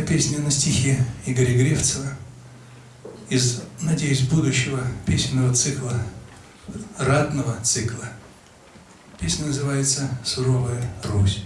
песня на стихи Игоря Гревцева из, надеюсь, будущего песенного цикла, ратного цикла. Песня называется «Суровая Русь».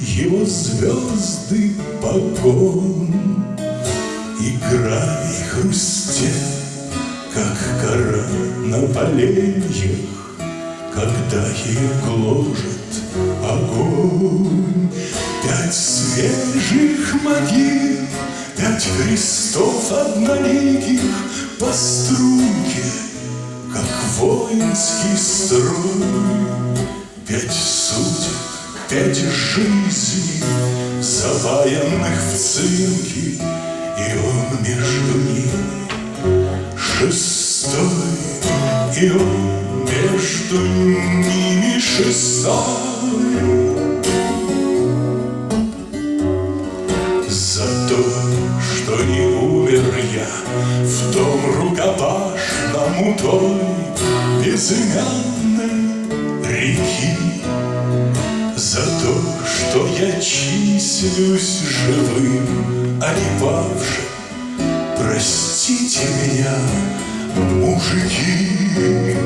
Его звезды погон И хрустел, как кора на поленьях Когда ее гложет огонь Пять свежих могил, пять крестов одноликих По струнке, как воинский строй. Пять судеб, пять жизней, Заваянных в цинке, И он между ними шестой, И он между ними шестой. За то, что не умер я В том рукопашном той Безымянной реки что я числюсь живым, а не павшим Простите меня, мужики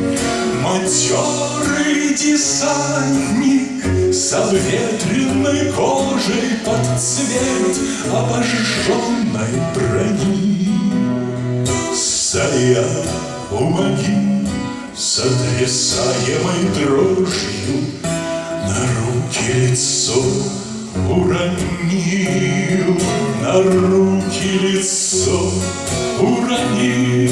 Матерый десантник С обветренной кожей под цвет Обожженной брони. Стоя у могил Сотрясаемой дрожью На лицо уронил На руки лицо уронил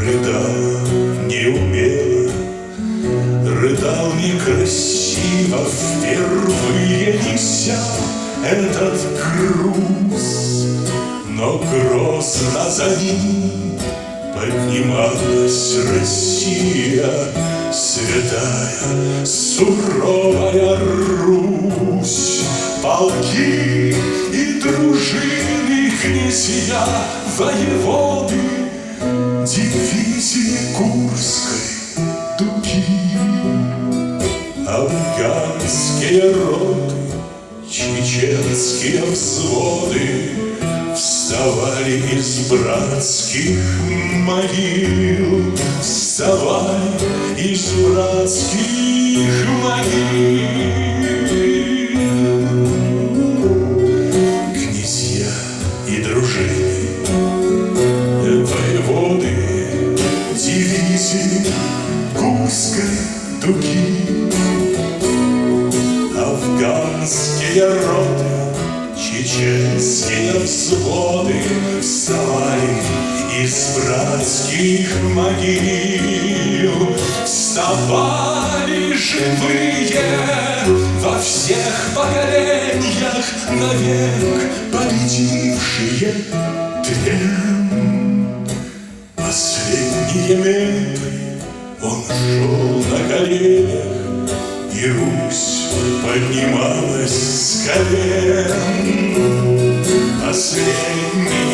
Рыдал неумело, рыдал некрасиво, Впервые неся этот груз. Но грозно за ним поднималась Россия, Святая, суровая Русь, Полки и дружины, князья, воеводы, Дивизии Курской дуги, Афганские роты, чеченские взводы Вставали из братских могил, Вставали из братских могил. Князья и дружины воеводы, дивизии Курской дуги, Афганские роты, чеченские взводы Вставали из братских могил, Вставали живые во всех поколениях Навек победившие тлен. Последние метры он шел на коленях, Русь поднималась с колен. Последние метры